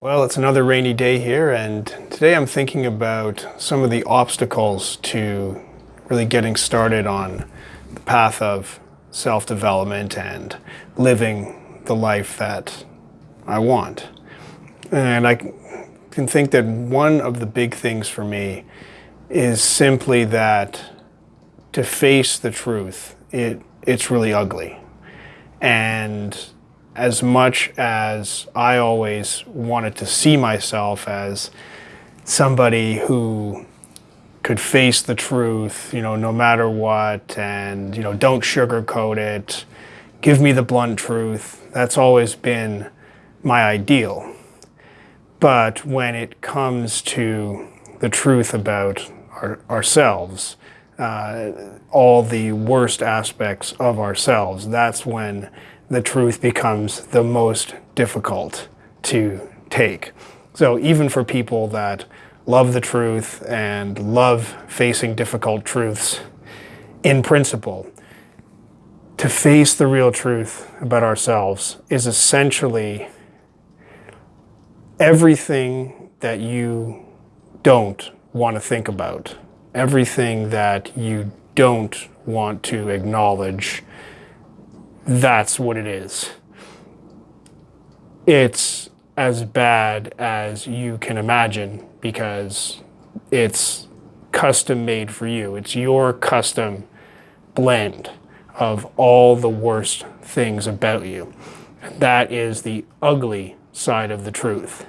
Well, it's another rainy day here, and today I'm thinking about some of the obstacles to really getting started on the path of self-development and living the life that I want. And I can think that one of the big things for me is simply that to face the truth, it, it's really ugly. And as much as I always wanted to see myself as somebody who could face the truth, you know, no matter what, and, you know, don't sugarcoat it, give me the blunt truth. That's always been my ideal. But when it comes to the truth about our, ourselves, uh, all the worst aspects of ourselves, that's when the truth becomes the most difficult to take. So even for people that love the truth and love facing difficult truths in principle, to face the real truth about ourselves is essentially everything that you don't want to think about, everything that you don't want to acknowledge that's what it is. It's as bad as you can imagine because it's custom made for you. It's your custom blend of all the worst things about you. That is the ugly side of the truth.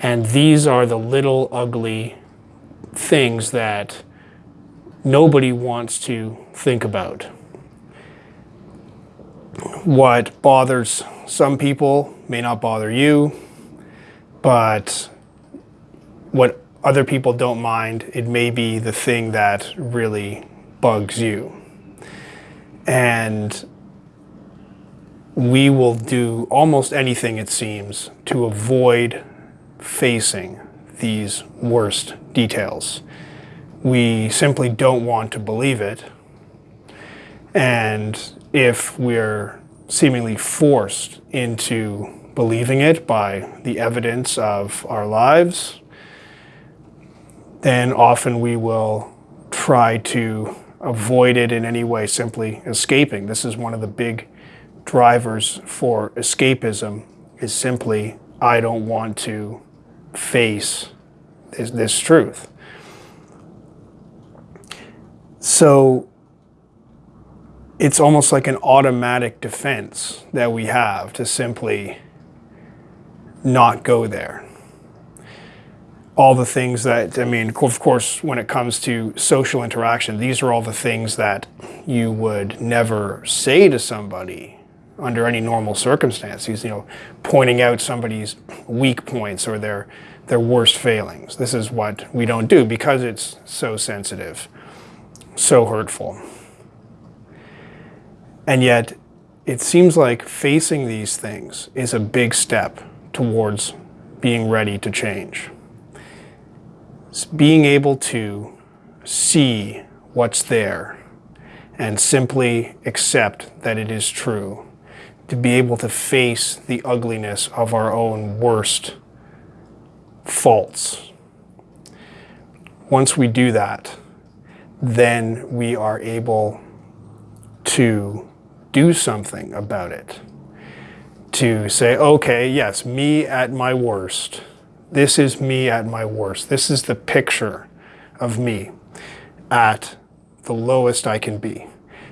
And these are the little ugly things that nobody wants to think about what bothers some people may not bother you, but what other people don't mind, it may be the thing that really bugs you. And we will do almost anything, it seems, to avoid facing these worst details. We simply don't want to believe it. And if we're seemingly forced into believing it by the evidence of our lives, then often we will try to avoid it in any way, simply escaping. This is one of the big drivers for escapism is simply, I don't want to face this, this truth. So it's almost like an automatic defense that we have to simply not go there. All the things that, I mean, of course, when it comes to social interaction, these are all the things that you would never say to somebody under any normal circumstances, you know, pointing out somebody's weak points or their, their worst failings. This is what we don't do because it's so sensitive, so hurtful. And yet, it seems like facing these things is a big step towards being ready to change. It's being able to see what's there and simply accept that it is true. To be able to face the ugliness of our own worst faults. Once we do that, then we are able to do something about it. To say, okay, yes, me at my worst. This is me at my worst. This is the picture of me at the lowest I can be.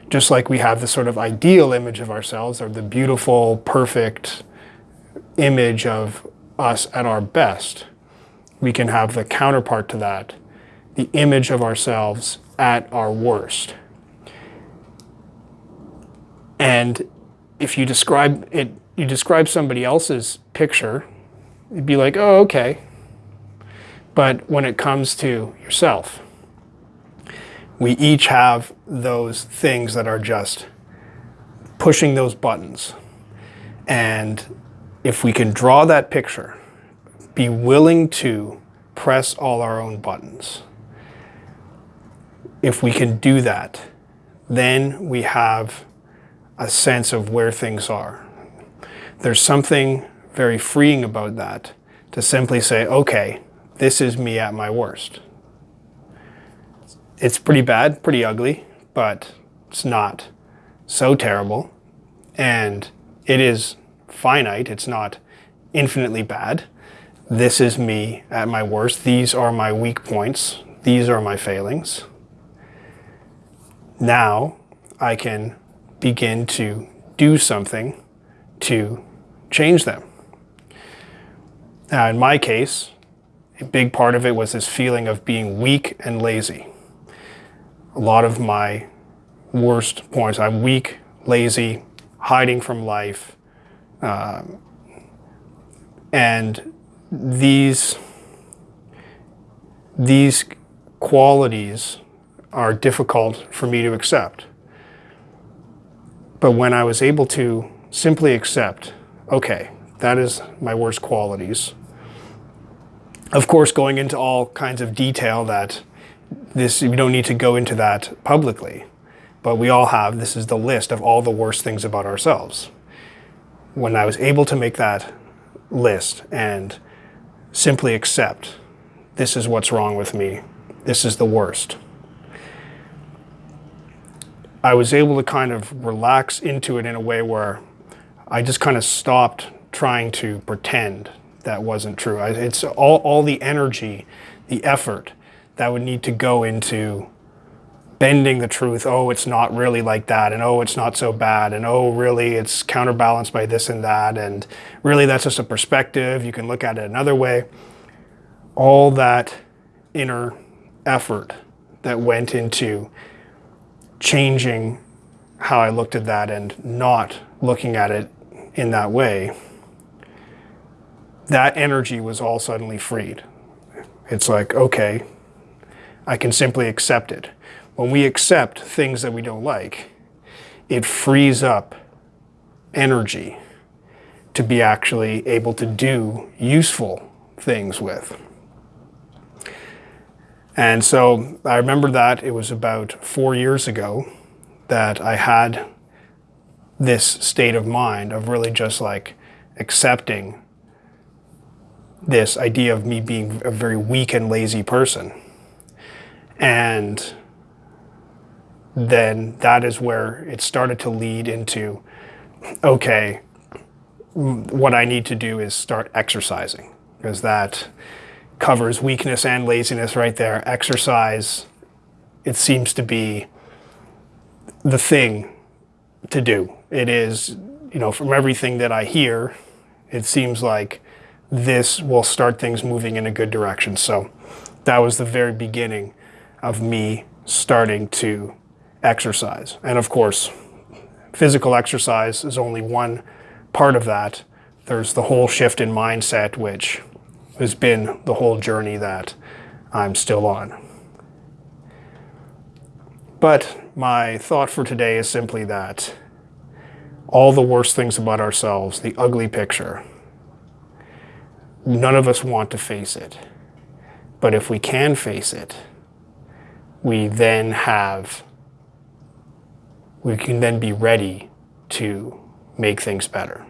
Just like we have the sort of ideal image of ourselves or the beautiful, perfect image of us at our best, we can have the counterpart to that, the image of ourselves at our worst. And if you describe it, you describe somebody else's picture, you'd be like, oh, okay. But when it comes to yourself, we each have those things that are just pushing those buttons. And if we can draw that picture, be willing to press all our own buttons. If we can do that, then we have a sense of where things are. There's something very freeing about that to simply say, okay, this is me at my worst. It's pretty bad, pretty ugly, but it's not so terrible. And it is finite, it's not infinitely bad. This is me at my worst. These are my weak points. These are my failings. Now I can begin to do something to change them. Now, in my case, a big part of it was this feeling of being weak and lazy. A lot of my worst points, I'm weak, lazy, hiding from life. Um, and these, these qualities are difficult for me to accept. But when I was able to simply accept, okay, that is my worst qualities. Of course, going into all kinds of detail that this, we don't need to go into that publicly, but we all have, this is the list of all the worst things about ourselves. When I was able to make that list and simply accept, this is what's wrong with me, this is the worst. I was able to kind of relax into it in a way where I just kind of stopped trying to pretend that wasn't true. It's all, all the energy, the effort that would need to go into bending the truth. Oh, it's not really like that. And oh, it's not so bad. And oh, really, it's counterbalanced by this and that. And really, that's just a perspective. You can look at it another way. All that inner effort that went into changing how I looked at that and not looking at it in that way, that energy was all suddenly freed. It's like, okay, I can simply accept it. When we accept things that we don't like, it frees up energy to be actually able to do useful things with. And so I remember that it was about four years ago that I had this state of mind of really just like accepting this idea of me being a very weak and lazy person. And then that is where it started to lead into, okay, what I need to do is start exercising because that covers weakness and laziness right there. Exercise, it seems to be the thing to do. It is, you know, from everything that I hear, it seems like this will start things moving in a good direction. So that was the very beginning of me starting to exercise. And of course, physical exercise is only one part of that. There's the whole shift in mindset, which has been the whole journey that I'm still on. But my thought for today is simply that all the worst things about ourselves, the ugly picture, none of us want to face it. But if we can face it, we then have, we can then be ready to make things better.